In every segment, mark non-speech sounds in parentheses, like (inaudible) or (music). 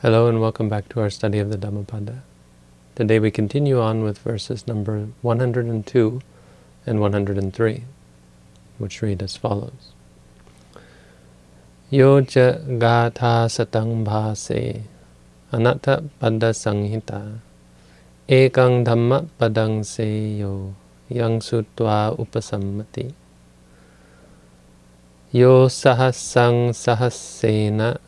Hello and welcome back to our study of the Dhammapada. Today we continue on with verses number 102 and 103, which read as follows. Yo cha gatha satang bhase anatta pada sanghita ekang dhamma padang seyo yang sutva upasammati yo sahasang sahasena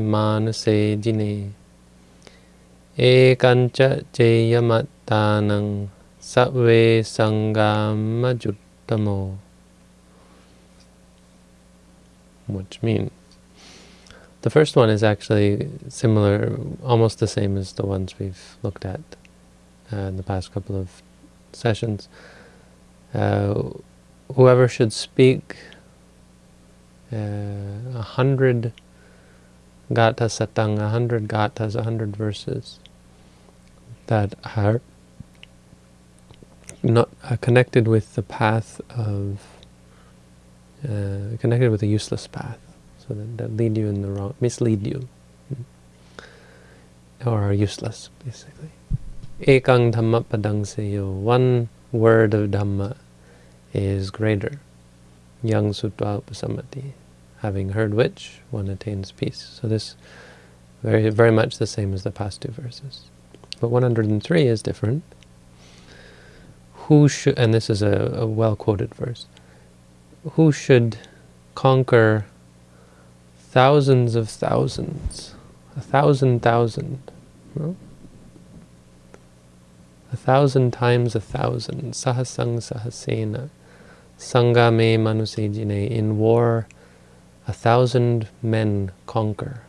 Manuse jine Ekancha jeyamattanang Satve sangama juttamo Which means the first one is actually similar, almost the same as the ones we've looked at uh, in the past couple of sessions. Uh, whoever should speak a hundred gatha satang, a hundred gathas, a hundred verses that are not uh, connected with the path of, uh, connected with a useless path, so that, that lead you in the wrong, mislead you, or are useless, basically. Ekang dhamma padang seyo, one word of dhamma is greater. Yang sutva upasamati having heard which, one attains peace. So this very very much the same as the past two verses. But 103 is different. Who should, and this is a, a well-quoted verse, who should conquer thousands of thousands, a thousand thousand, no? a thousand times a thousand, sahasang sahasena, sangame manusejine, in war a thousand men conquer.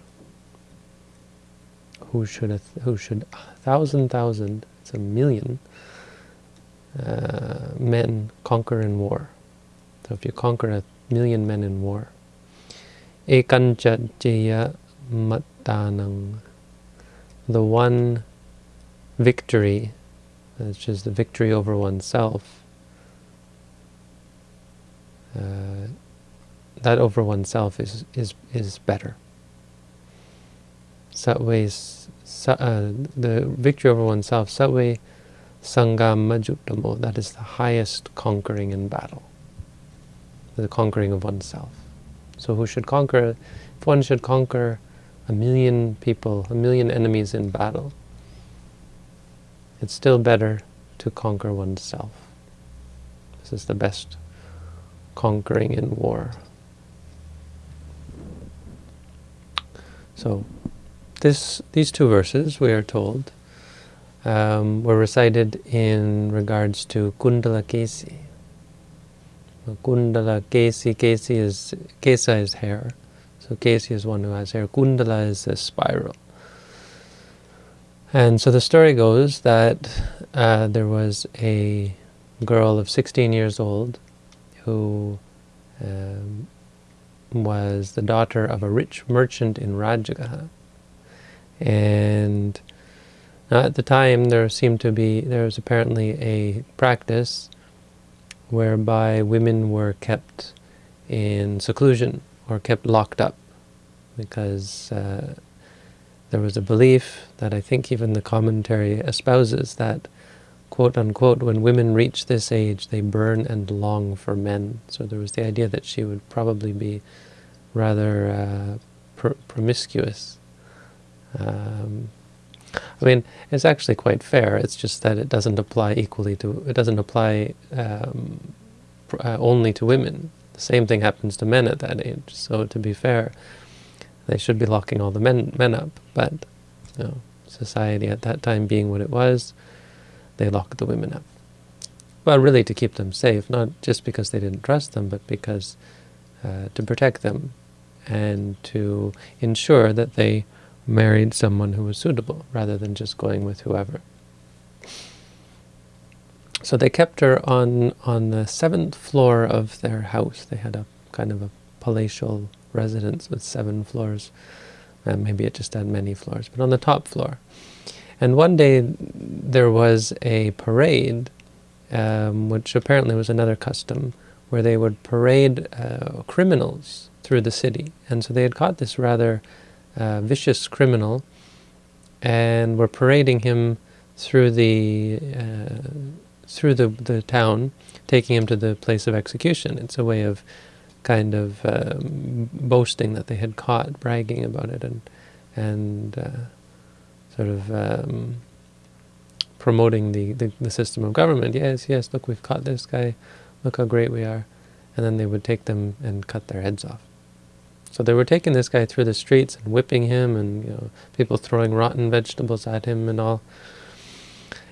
Who should a who should a thousand thousand? It's a million uh, men conquer in war. So if you conquer a million men in war, ekancha jaya mattanang, the one victory, which is the victory over oneself. Uh, that over oneself is is is better. Satve, uh, the victory over oneself, satve sangam majuttamo, that is the highest conquering in battle, the conquering of oneself. So who should conquer, if one should conquer a million people, a million enemies in battle, it's still better to conquer oneself. This is the best conquering in war. So this, these two verses, we are told, um, were recited in regards to Kundala Kesi. Kundala Kesi, Kesi is, Kesa is hair. So Kesi is one who has hair. Kundala is a spiral. And so the story goes that uh, there was a girl of 16 years old who um, was the daughter of a rich merchant in Rajagaha. And at the time there seemed to be, there was apparently a practice whereby women were kept in seclusion or kept locked up because uh, there was a belief that I think even the commentary espouses that quote unquote, when women reach this age, they burn and long for men. So there was the idea that she would probably be rather uh, pr promiscuous. Um, I mean, it's actually quite fair. It's just that it doesn't apply equally to, it doesn't apply um, uh, only to women. The same thing happens to men at that age. So to be fair, they should be locking all the men, men up. But you know, society at that time being what it was, they locked the women up. Well, really to keep them safe, not just because they didn't trust them, but because uh, to protect them and to ensure that they married someone who was suitable, rather than just going with whoever. So they kept her on, on the seventh floor of their house. They had a kind of a palatial residence with seven floors. And maybe it just had many floors, but on the top floor. And one day there was a parade, um, which apparently was another custom, where they would parade uh, criminals through the city. And so they had caught this rather a vicious criminal, and were parading him through the uh, through the, the town, taking him to the place of execution. It's a way of kind of um, boasting that they had caught, bragging about it, and and uh, sort of um, promoting the, the, the system of government. Yes, yes, look, we've caught this guy. Look how great we are. And then they would take them and cut their heads off. So they were taking this guy through the streets and whipping him, and you know, people throwing rotten vegetables at him and all.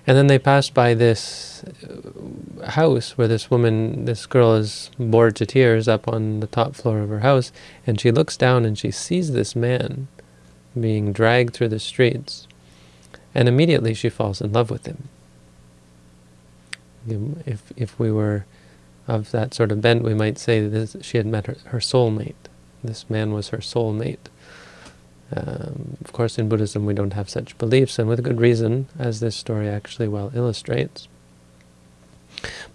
And then they passed by this uh, house where this woman, this girl is bored to tears up on the top floor of her house, and she looks down and she sees this man being dragged through the streets, and immediately she falls in love with him. If, if we were of that sort of bent, we might say that this, she had met her, her soulmate. This man was her soulmate. Um, of course, in Buddhism we don't have such beliefs, and with good reason, as this story actually well illustrates.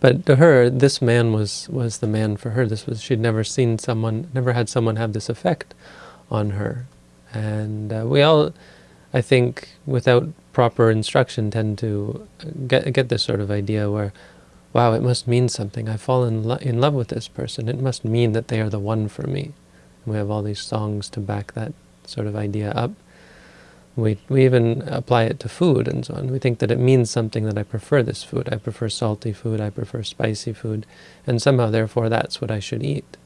But to her, this man was was the man for her. This was she'd never seen someone, never had someone have this effect on her, and uh, we all, I think, without proper instruction, tend to get get this sort of idea where, wow, it must mean something. I've fallen lo in love with this person. It must mean that they are the one for me. And we have all these songs to back that sort of idea up. We, we even apply it to food and so on. We think that it means something that I prefer this food. I prefer salty food, I prefer spicy food, and somehow therefore that's what I should eat,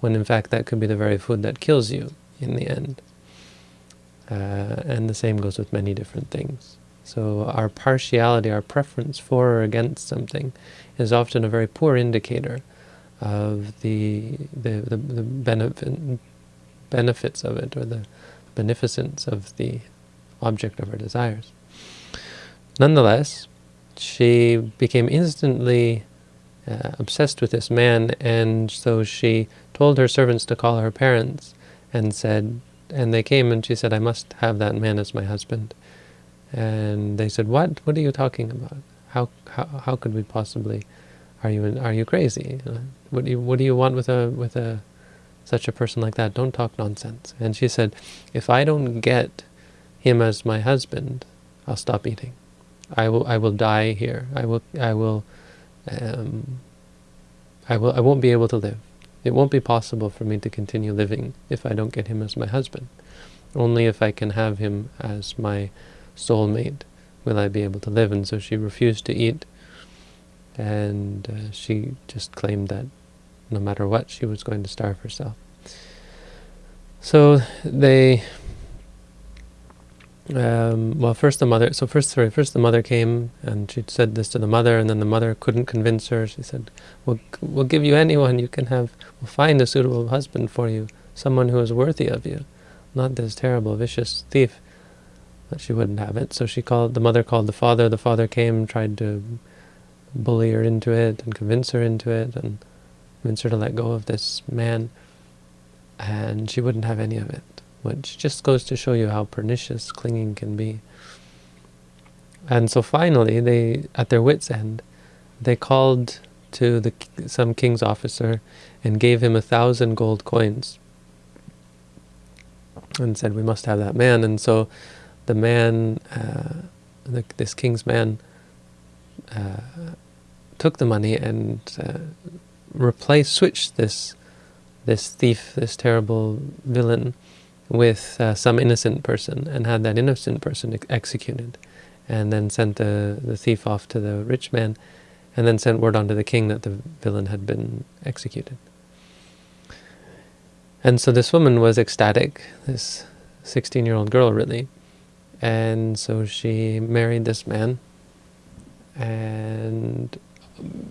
when in fact that could be the very food that kills you in the end. Uh, and the same goes with many different things. So our partiality, our preference for or against something is often a very poor indicator of the, the, the, the benefit, benefits of it or the beneficence of the object of her desires. Nonetheless, she became instantly uh, obsessed with this man, and so she told her servants to call her parents and said, and they came and she said, I must have that man as my husband. And they said, what? What are you talking about? How, how, how could we possibly, are you, are you crazy? What do you, what do you want with a, with a, such a person like that, don't talk nonsense. And she said, if I don't get him as my husband, I'll stop eating. I will, I will die here. I will, I will, um, I will, I won't be able to live. It won't be possible for me to continue living if I don't get him as my husband. Only if I can have him as my soulmate will I be able to live. And so she refused to eat, and uh, she just claimed that no matter what, she was going to starve herself. So they, um, well, first the mother, so first, sorry, first the mother came and she said this to the mother, and then the mother couldn't convince her. She said, we'll, we'll give you anyone you can have, we'll find a suitable husband for you, someone who is worthy of you, not this terrible, vicious thief. But she wouldn't have it, so she called, the mother called the father, the father came, tried to bully her into it and convince her into it, and convince her to let go of this man, and she wouldn't have any of it, which just goes to show you how pernicious clinging can be. And so finally, they, at their wits' end, they called to the some king's officer and gave him a thousand gold coins and said, we must have that man. And so the man, uh, the, this king's man, uh, took the money and uh, replace, switch this this thief, this terrible villain, with uh, some innocent person, and had that innocent person ex executed, and then sent the, the thief off to the rich man, and then sent word on to the king that the villain had been executed. And so this woman was ecstatic, this 16-year-old girl really, and so she married this man, and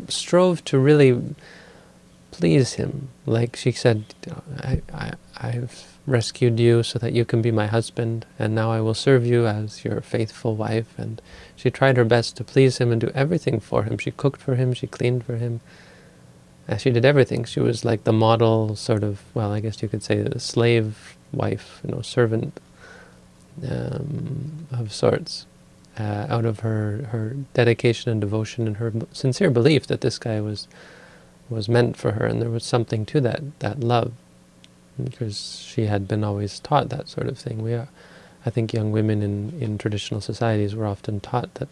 strove to really please him. Like she said, I, I, I've rescued you so that you can be my husband, and now I will serve you as your faithful wife. And she tried her best to please him and do everything for him. She cooked for him, she cleaned for him. Uh, she did everything. She was like the model sort of, well, I guess you could say the slave wife, you know, servant um, of sorts. Uh, out of her, her dedication and devotion and her sincere belief that this guy was was meant for her, and there was something to that, that love. Because she had been always taught that sort of thing. We are, I think young women in, in traditional societies were often taught that,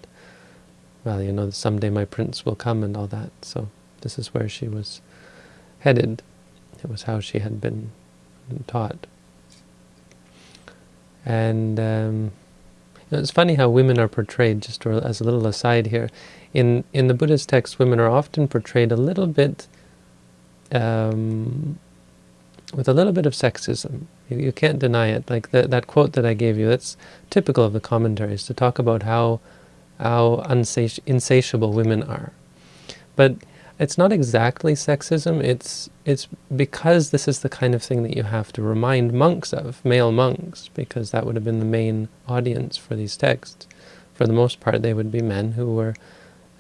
well, you know, someday my prince will come and all that. So this is where she was headed. It was how she had been taught. And um, you know, it's funny how women are portrayed, just as a little aside here. In, in the Buddhist texts, women are often portrayed a little bit um, with a little bit of sexism. You, you can't deny it. Like the, that quote that I gave you, that's typical of the commentaries, to talk about how, how unsati insatiable women are. But it's not exactly sexism, it's, it's because this is the kind of thing that you have to remind monks of, male monks, because that would have been the main audience for these texts. For the most part, they would be men who were,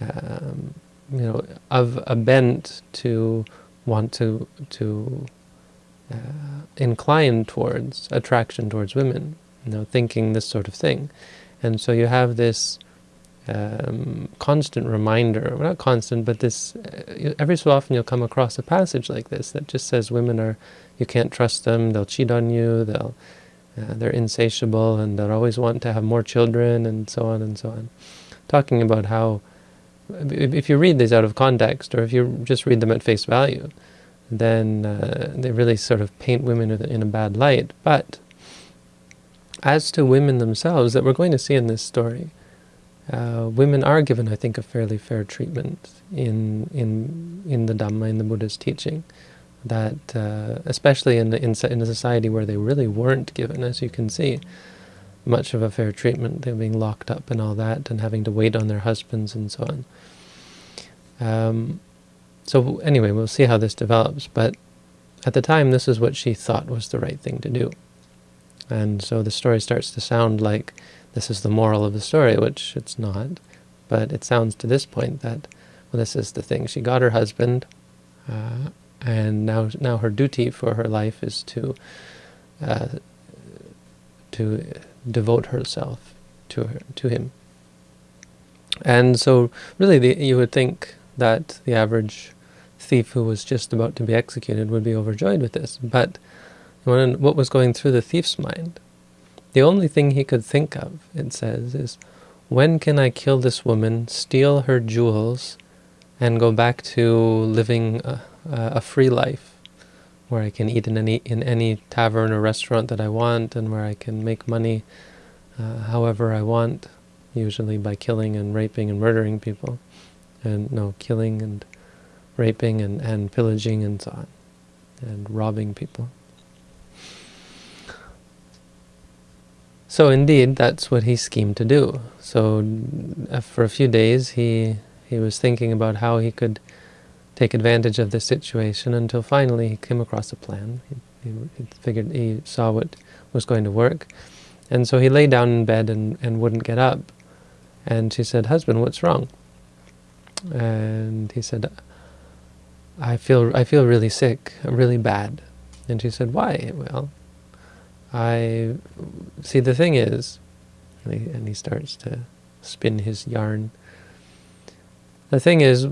um, you know, of a bent to want to, to uh, inclined towards attraction towards women, you know, thinking this sort of thing. And so you have this um, constant reminder, well, not constant, but this, uh, every so often you'll come across a passage like this that just says women are, you can't trust them, they'll cheat on you, they'll, uh, they're insatiable, and they'll always want to have more children, and so on and so on. Talking about how, if you read these out of context, or if you just read them at face value, then uh, they really sort of paint women in a bad light. But as to women themselves, that we're going to see in this story, uh, women are given, I think, a fairly fair treatment in in in the Dhamma, in the Buddha's teaching. That uh, especially in, the, in in a society where they really weren't given, as you can see, much of a fair treatment. They're being locked up and all that, and having to wait on their husbands and so on. Um, so anyway, we'll see how this develops, but at the time this is what she thought was the right thing to do. And so the story starts to sound like this is the moral of the story, which it's not, but it sounds to this point that, well, this is the thing. She got her husband, uh, and now now her duty for her life is to uh, to devote herself to her, to him. And so really the, you would think that the average thief who was just about to be executed would be overjoyed with this. But what was going through the thief's mind? The only thing he could think of, it says, is when can I kill this woman, steal her jewels, and go back to living a, a free life, where I can eat in any in any tavern or restaurant that I want, and where I can make money uh, however I want, usually by killing and raping and murdering people, and no killing and raping and, and pillaging and so on, and robbing people. So indeed, that's what he schemed to do. So uh, for a few days, he he was thinking about how he could take advantage of this situation until finally he came across a plan. He, he, he figured he saw what was going to work. And so he lay down in bed and, and wouldn't get up. And she said, husband, what's wrong? And he said, I feel I feel really sick, really bad. And she said, why? Well, I see the thing is, and he, and he starts to spin his yarn. The thing is,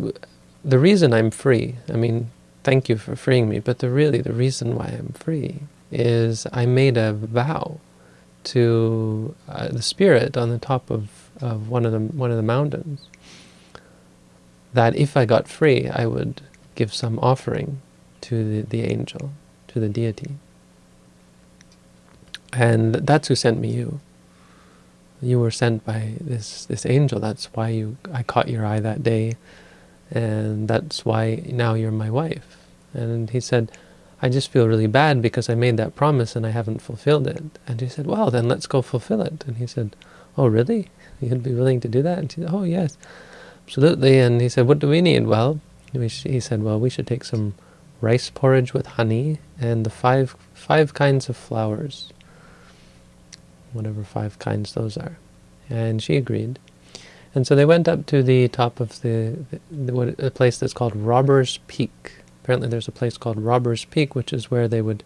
the reason I'm free, I mean, thank you for freeing me, but the really the reason why I'm free is I made a vow to uh, the spirit on the top of, of one of the one of the mountains that if I got free, I would give some offering to the, the angel, to the deity. And that's who sent me you. You were sent by this this angel. That's why you I caught your eye that day, and that's why now you're my wife. And he said, I just feel really bad because I made that promise and I haven't fulfilled it. And he said, well, then let's go fulfill it. And he said, oh, really? You'd be willing to do that? And she said, oh, yes, absolutely. And he said, what do we need? Well, he said, well, we should take some rice porridge with honey and the five five kinds of flowers, whatever five kinds those are. And she agreed. And so they went up to the top of the, the, the place that's called Robber's Peak. Apparently there's a place called Robber's Peak, which is where they would,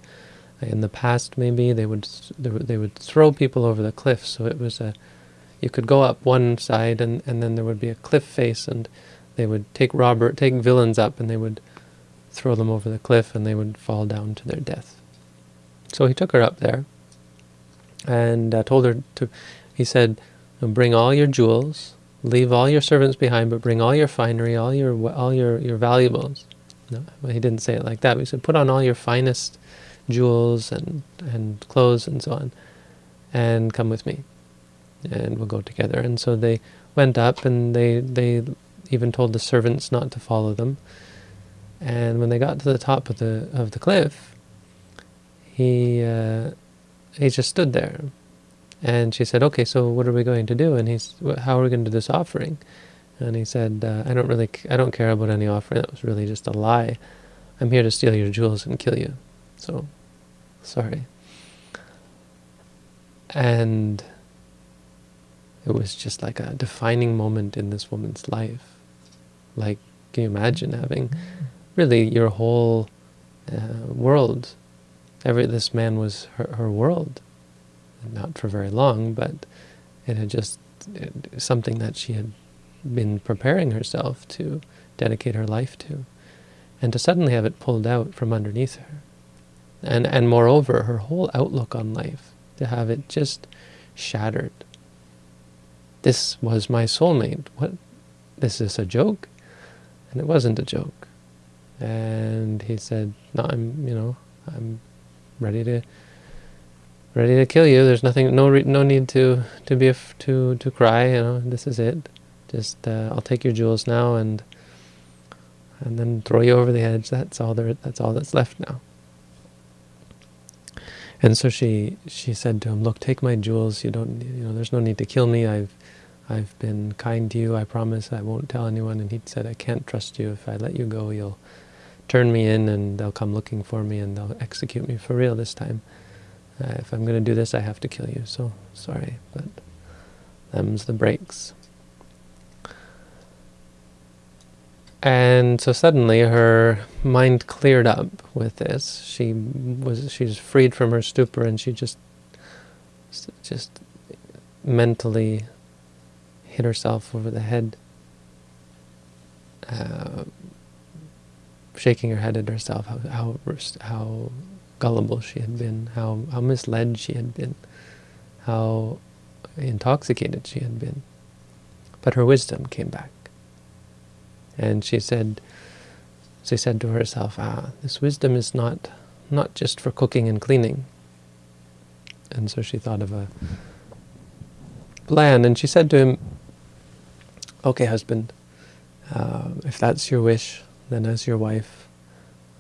in the past maybe, they would they would throw people over the cliff. So it was a, you could go up one side and, and then there would be a cliff face and they would take robber, take villains up, and they would throw them over the cliff, and they would fall down to their death. So he took her up there and uh, told her to, he said, bring all your jewels, leave all your servants behind, but bring all your finery, all your all your, your valuables. No, he didn't say it like that. He said, put on all your finest jewels and, and clothes and so on, and come with me, and we'll go together. And so they went up, and they, they even told the servants not to follow them. And when they got to the top of the of the cliff, he uh, he just stood there. And she said, "Okay, so what are we going to do?" And he's, "How are we going to do this offering?" And he said, uh, "I don't really, I don't care about any offering. That was really just a lie. I'm here to steal your jewels and kill you. So, sorry." And it was just like a defining moment in this woman's life. Like, can you imagine having really your whole uh, world. Every this man was her, her world, not for very long, but it had just it, something that she had been preparing herself to dedicate her life to, and to suddenly have it pulled out from underneath her, and and moreover her whole outlook on life to have it just shattered. This was my soulmate. What? This is a joke? And it wasn't a joke and he said, "No, I'm, you know, I'm ready to ready to kill you. There's nothing, no, no need to to be to to cry. You know, this is it. Just uh, I'll take your jewels now and and then throw you over the edge. That's all there. That's all that's left now." And so she she said to him, "Look, take my jewels. You don't, you know, there's no need to kill me. I've I've been kind to you. I promise I won't tell anyone." And he said, "I can't trust you. If I let you go, you'll." turn me in and they'll come looking for me and they'll execute me for real this time. Uh, if I'm going to do this, I have to kill you. So sorry, but them's the breaks. And so suddenly her mind cleared up with this. She was she's freed from her stupor and she just just mentally hit herself over the head. Uh, shaking her head at herself, how, how, how gullible she had been, how, how misled she had been, how intoxicated she had been. But her wisdom came back. And she said, she said to herself, ah, this wisdom is not, not just for cooking and cleaning. And so she thought of a plan, and she said to him, okay, husband, uh, if that's your wish, then as your wife,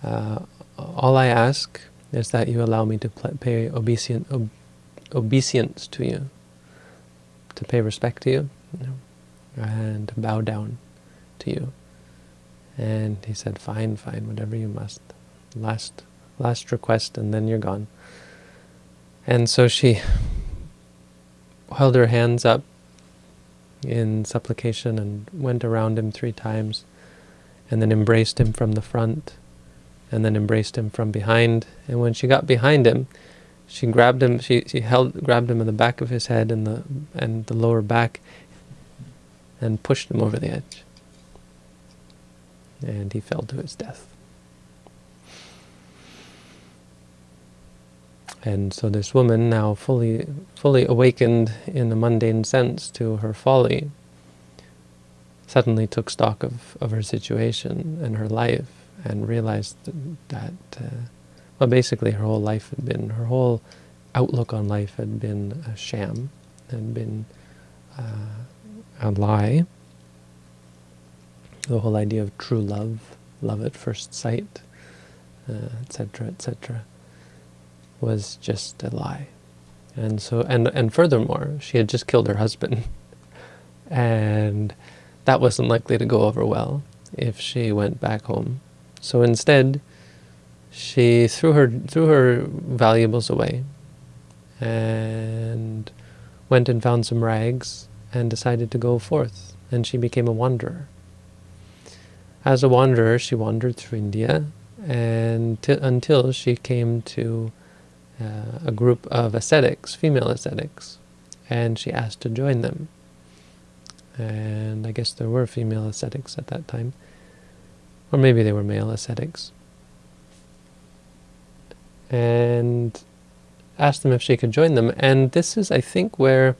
uh, all I ask is that you allow me to pay obeisance, ob obeisance to you, to pay respect to you, you know, and bow down to you. And he said, fine, fine, whatever you must. Last, last request, and then you're gone. And so she held her hands up in supplication and went around him three times and then embraced him from the front, and then embraced him from behind. And when she got behind him, she grabbed him. She she held grabbed him in the back of his head and the and the lower back, and pushed him over the edge. And he fell to his death. And so this woman, now fully fully awakened in a mundane sense to her folly, suddenly took stock of, of her situation and her life and realized that, uh, well, basically her whole life had been, her whole outlook on life had been a sham, had been uh, a lie. The whole idea of true love, love at first sight, etc., uh, etc., et was just a lie. And so, and and furthermore, she had just killed her husband, (laughs) and that wasn't likely to go over well if she went back home. So instead, she threw her threw her valuables away and went and found some rags and decided to go forth. And she became a wanderer. As a wanderer, she wandered through India and until she came to uh, a group of ascetics, female ascetics, and she asked to join them and I guess there were female ascetics at that time, or maybe they were male ascetics. And asked them if she could join them. And this is, I think, where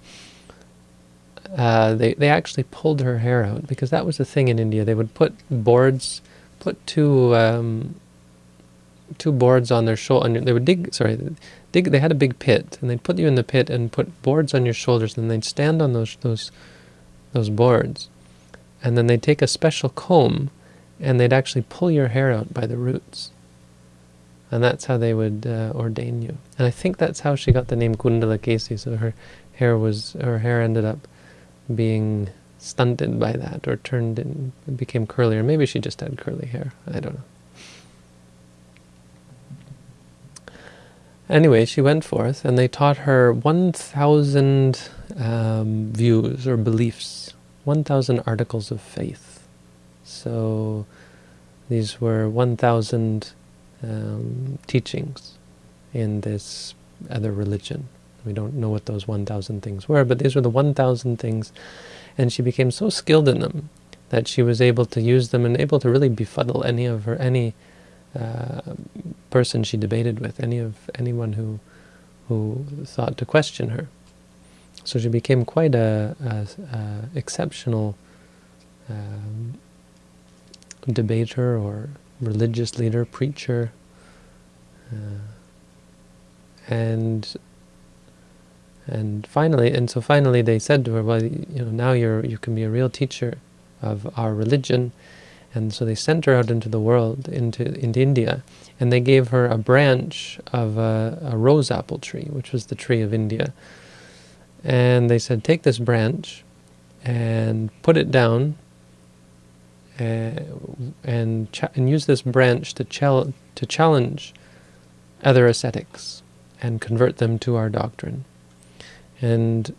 uh, they, they actually pulled her hair out, because that was the thing in India. They would put boards, put two um, two boards on their shoulder. They would dig, sorry, dig. They had a big pit, and they'd put you in the pit and put boards on your shoulders, and they'd stand on those those those boards, and then they'd take a special comb, and they'd actually pull your hair out by the roots. And that's how they would uh, ordain you. And I think that's how she got the name Kundalakesi. So her hair was her hair ended up being stunted by that, or turned and became curly, or maybe she just had curly hair. I don't know. Anyway, she went forth, and they taught her 1,000 um, views or beliefs, 1,000 articles of faith. So these were 1,000 um, teachings in this other religion. We don't know what those 1,000 things were, but these were the 1,000 things, and she became so skilled in them that she was able to use them and able to really befuddle any of her any uh, person she debated with, any of anyone who who thought to question her. So she became quite a, a, a exceptional um, debater or religious leader, preacher, uh, and and finally, and so finally they said to her, well, you know, now you're you can be a real teacher of our religion, and so they sent her out into the world, into, into India, and they gave her a branch of a, a rose apple tree, which was the tree of India. And they said, take this branch and put it down uh, and, and use this branch to, to challenge other ascetics and convert them to our doctrine. And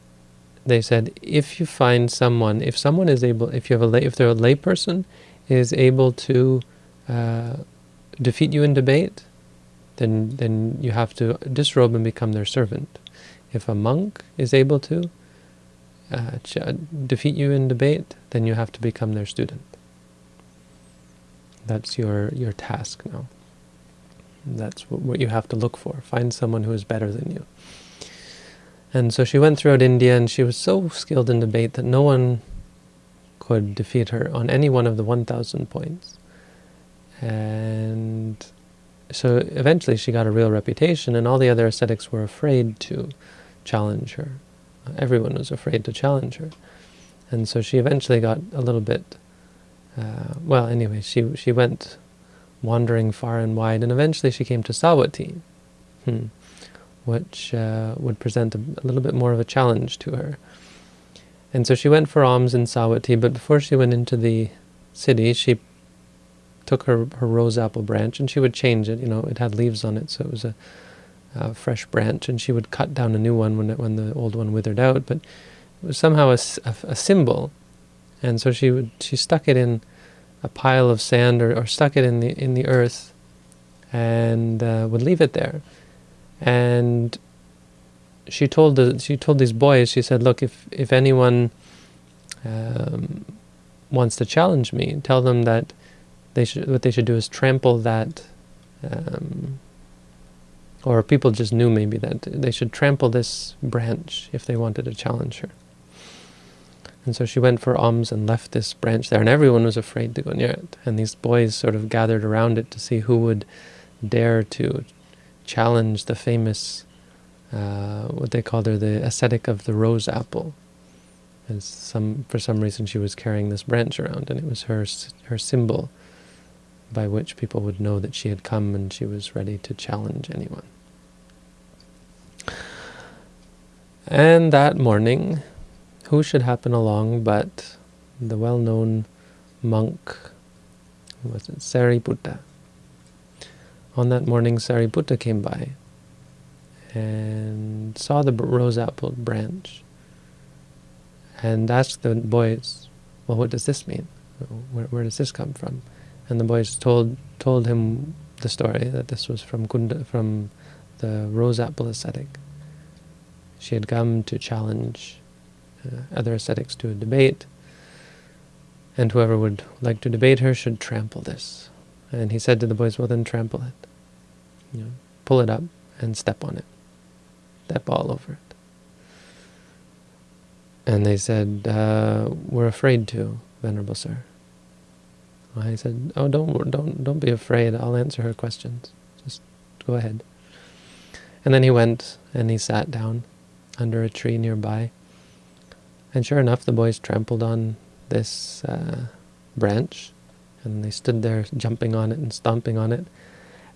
they said, if you find someone, if someone is able, if you have a lay, if they're a layperson is able to uh, defeat you in debate, then then you have to disrobe and become their servant. If a monk is able to uh, defeat you in debate, then you have to become their student. That's your your task now. That's what you have to look for. Find someone who is better than you. And so she went throughout India, and she was so skilled in debate that no one could defeat her on any one of the 1,000 points. And so eventually she got a real reputation, and all the other ascetics were afraid to challenge her. Everyone was afraid to challenge her. And so she eventually got a little bit, uh, well, anyway, she, she went wandering far and wide, and eventually she came to Savatthi, hmm, which uh, would present a, a little bit more of a challenge to her. And so she went for alms in Savatthi, but before she went into the city, she took her, her rose apple branch and she would change it. You know, it had leaves on it, so it was a, a fresh branch, and she would cut down a new one when it, when the old one withered out. But it was somehow a, a, a symbol, and so she would she stuck it in a pile of sand or, or stuck it in the in the earth, and uh, would leave it there, and she told the, she told these boys, she said, look, if if anyone um, wants to challenge me, tell them that they should what they should do is trample that, um, or people just knew maybe that they should trample this branch if they wanted to challenge her. And so she went for alms and left this branch there, and everyone was afraid to go near it. And these boys sort of gathered around it to see who would dare to challenge the famous uh, what they called her the ascetic of the rose apple. As some for some reason she was carrying this branch around, and it was her her symbol by which people would know that she had come and she was ready to challenge anyone. And that morning, who should happen along but the well-known monk, was it Sariputta? On that morning, Sariputta came by and saw the rose apple branch and asked the boys, well, what does this mean? Where, where does this come from? And the boys told told him the story that this was from Kunda, from the rose apple ascetic. She had come to challenge uh, other ascetics to a debate, and whoever would like to debate her should trample this. And he said to the boys, well then trample it. You know, pull it up and step on it. Step ball over it. And they said, uh, we're afraid to, Venerable Sir. I said, oh, don't, don't, don't be afraid. I'll answer her questions. Just go ahead. And then he went and he sat down under a tree nearby. And sure enough, the boys trampled on this uh, branch, and they stood there jumping on it and stomping on it.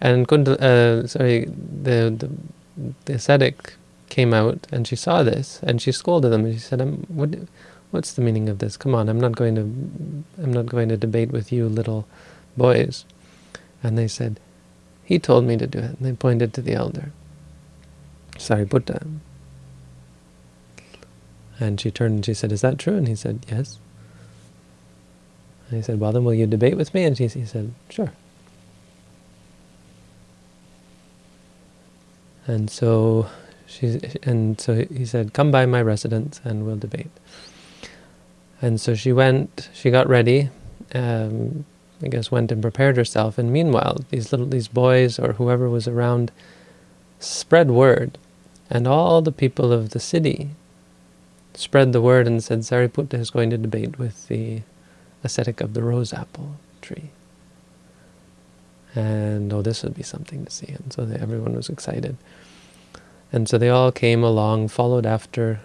And uh, sorry, the, the the ascetic came out and she saw this and she scolded them and she said, um, what, what's the meaning of this? Come on, I'm not going to, I'm not going to debate with you little boys. And they said, he told me to do it. And they pointed to the elder. Sariputta. And she turned and she said, is that true? And he said, yes. And he said, well then will you debate with me? And she, he said, sure. And so she and so he said, "Come by my residence and we'll debate." And so she went. She got ready. Um, I guess went and prepared herself. And meanwhile, these little these boys or whoever was around spread word, and all the people of the city spread the word and said Sariputta is going to debate with the ascetic of the rose apple tree. And oh, this would be something to see. And so everyone was excited. And so they all came along, followed after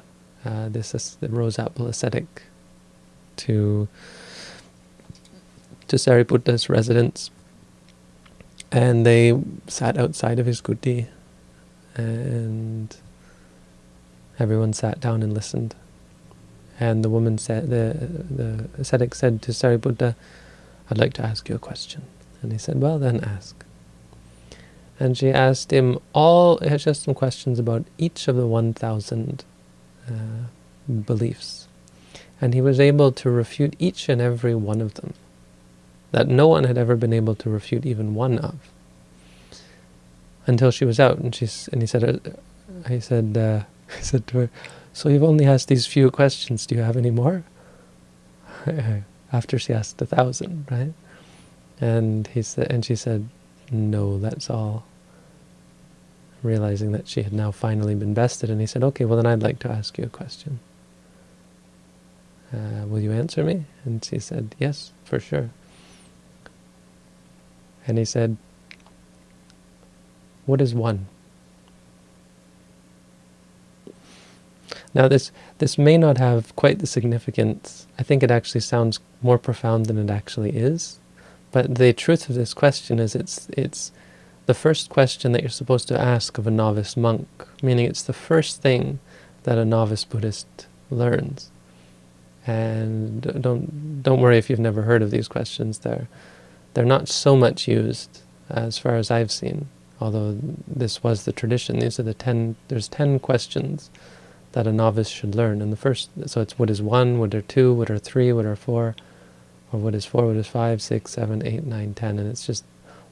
uh, this the rose apple ascetic to to Sariputta's residence. And they sat outside of his kuti, and everyone sat down and listened. And the woman said, the the ascetic said to Sariputta, "I'd like to ask you a question." And he said, "Well, then ask." And she asked him all, she asked some questions about each of the 1,000 uh, beliefs. And he was able to refute each and every one of them, that no one had ever been able to refute even one of, until she was out. And, she's, and he said, uh, he said, uh, (laughs) he said to her, so you've only asked these few questions, do you have any more? (laughs) After she asked a thousand, right? And he said, and she said, no, that's all. Realizing that she had now finally been bested, and he said, okay, well then I'd like to ask you a question. Uh, will you answer me? And she said, yes, for sure. And he said, what is one? Now this this may not have quite the significance. I think it actually sounds more profound than it actually is. But the truth of this question is it's it's the first question that you're supposed to ask of a novice monk, meaning it's the first thing that a novice Buddhist learns. And don't don't worry if you've never heard of these questions. They're they're not so much used as far as I've seen. Although this was the tradition. These are the ten. There's ten questions that a novice should learn. And the first, so it's what is one, what are two, what are three, what are four, or what is 4, what is 5, 6, 7, 8, 9, 10, and it's just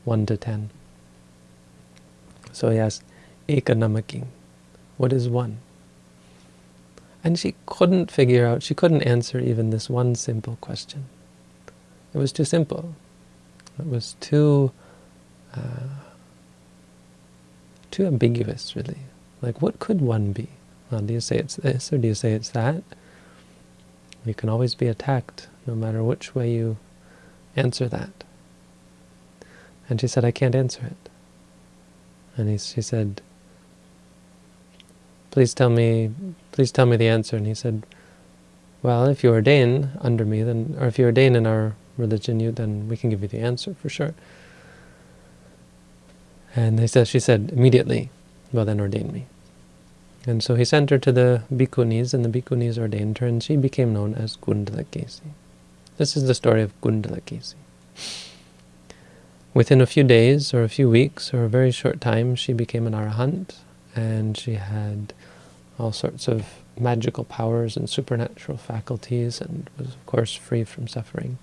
1 to 10. So he asked, Ekanamaking, what is 1? And she couldn't figure out, she couldn't answer even this one simple question. It was too simple. It was too, uh, too ambiguous, really. Like, what could one be? Well, do you say it's this, or do you say it's that? You can always be attacked no matter which way you answer that. And she said, I can't answer it. And he, she said, please tell me, please tell me the answer. And he said, well, if you ordain under me, then, or if you ordain in our religion, you then we can give you the answer for sure. And they said, she said immediately, well then ordain me. And so he sent her to the bhikkhunis, and the bhikkhunis ordained her, and she became known as Kundalakesi. This is the story of Kundalakesi. Within a few days, or a few weeks, or a very short time, she became an arahant, and she had all sorts of magical powers and supernatural faculties, and was, of course, free from suffering.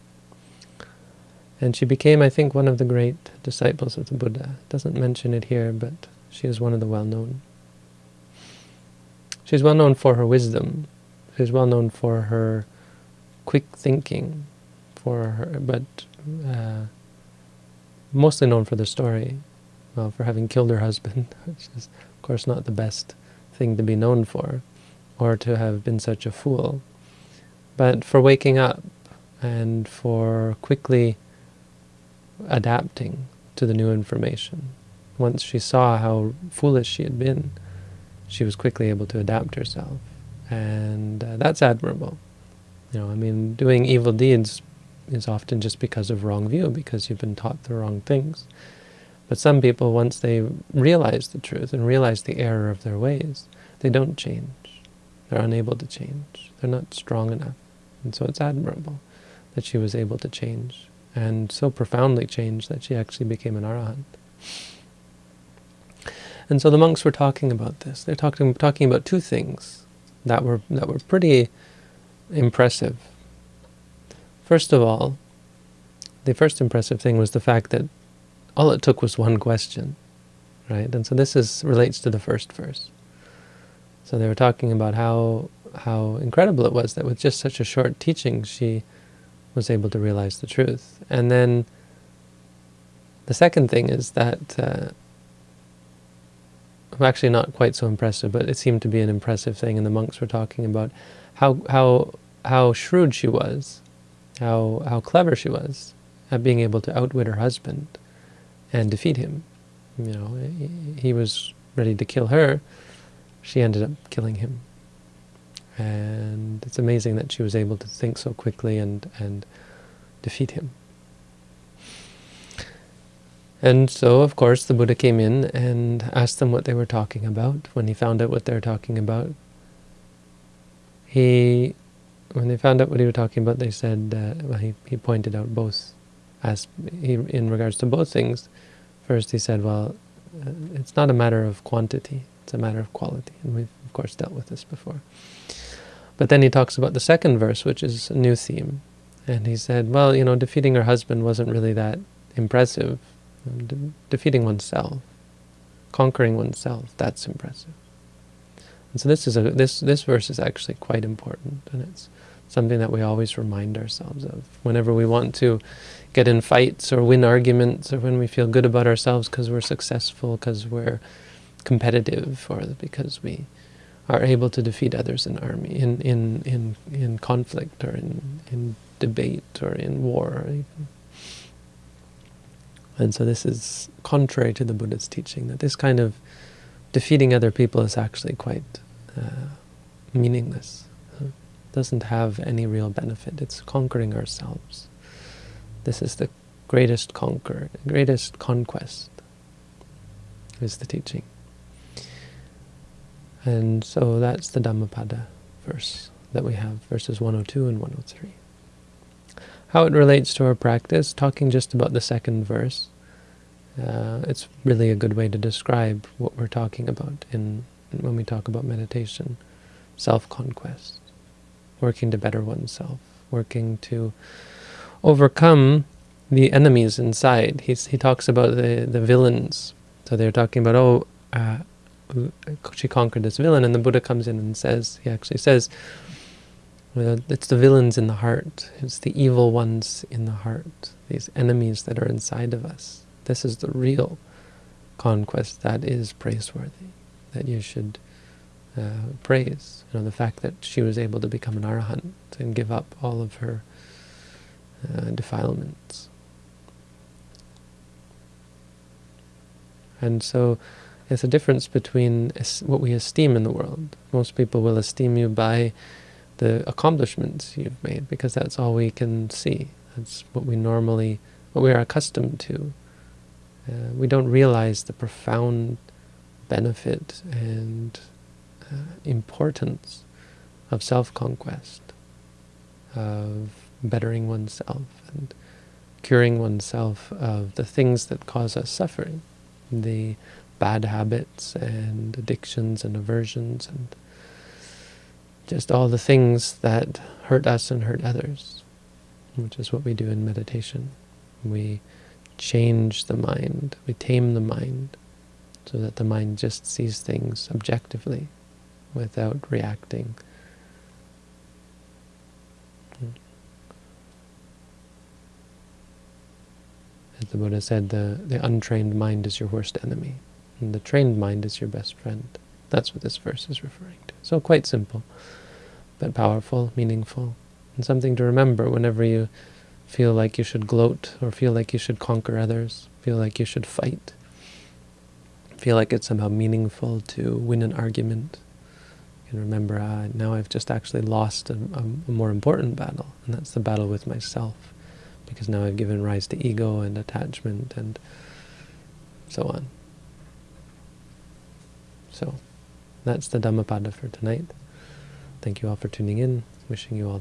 And she became, I think, one of the great disciples of the Buddha. Doesn't mention it here, but she is one of the well-known. She's well known for her wisdom. She's well known for her quick thinking for her, but uh, mostly known for the story, well, for having killed her husband, (laughs) which is, of course, not the best thing to be known for, or to have been such a fool, but for waking up and for quickly adapting to the new information. Once she saw how foolish she had been, she was quickly able to adapt herself. And uh, that's admirable. You know, I mean, doing evil deeds is often just because of wrong view, because you've been taught the wrong things. But some people, once they realize the truth and realize the error of their ways, they don't change. They're unable to change. They're not strong enough. And so it's admirable that she was able to change, and so profoundly change that she actually became an arahant. And so the monks were talking about this. They're talking talking about two things that were that were pretty impressive. First of all, the first impressive thing was the fact that all it took was one question, right? And so this is relates to the first verse. So they were talking about how how incredible it was that with just such a short teaching she was able to realize the truth. And then the second thing is that uh, actually not quite so impressive, but it seemed to be an impressive thing, and the monks were talking about how how how shrewd she was, how how clever she was at being able to outwit her husband and defeat him. You know, he was ready to kill her. She ended up killing him. And it's amazing that she was able to think so quickly and, and defeat him. And so, of course, the Buddha came in and asked them what they were talking about. When he found out what they were talking about, he, when they found out what he was talking about, they said, uh, well, he, he pointed out both, as he, in regards to both things. First, he said, well, uh, it's not a matter of quantity, it's a matter of quality. And we've, of course, dealt with this before. But then he talks about the second verse, which is a new theme. And he said, well, you know, defeating her husband wasn't really that impressive. De defeating oneself, conquering oneself, that's impressive. And so this is a this this verse is actually quite important, and it's something that we always remind ourselves of whenever we want to get in fights or win arguments, or when we feel good about ourselves because we're successful, because we're competitive, or because we are able to defeat others in army, in in in in conflict, or in in debate, or in war. And so this is contrary to the Buddha's teaching, that this kind of defeating other people is actually quite uh, meaningless. It doesn't have any real benefit. It's conquering ourselves. This is the greatest conquer, greatest conquest, is the teaching. And so that's the Dhammapada verse that we have, verses 102 and 103. How it relates to our practice, talking just about the second verse, uh, it's really a good way to describe what we're talking about in when we talk about meditation. Self-conquest, working to better oneself, working to overcome the enemies inside. He's, he talks about the, the villains. So they're talking about, oh, uh, she conquered this villain, and the Buddha comes in and says, he actually says, it's the villains in the heart. It's the evil ones in the heart. These enemies that are inside of us. This is the real conquest that is praiseworthy, that you should uh, praise. You know, the fact that she was able to become an arahant and give up all of her uh, defilements. And so it's a difference between what we esteem in the world. Most people will esteem you by the accomplishments you've made, because that's all we can see. That's what we normally, what we are accustomed to. Uh, we don't realize the profound benefit and uh, importance of self-conquest, of bettering oneself and curing oneself of the things that cause us suffering, the bad habits and addictions and aversions and just all the things that hurt us and hurt others, which is what we do in meditation. We change the mind, we tame the mind, so that the mind just sees things objectively without reacting. As the Buddha said, the, the untrained mind is your worst enemy, and the trained mind is your best friend. That's what this verse is referring to. So quite simple, but powerful, meaningful, and something to remember whenever you feel like you should gloat or feel like you should conquer others, feel like you should fight, feel like it's somehow meaningful to win an argument. And remember, ah, now I've just actually lost a, a, a more important battle, and that's the battle with myself, because now I've given rise to ego and attachment and so on. So, that's the Dhammapada for tonight. Thank you all for tuning in. Wishing you all the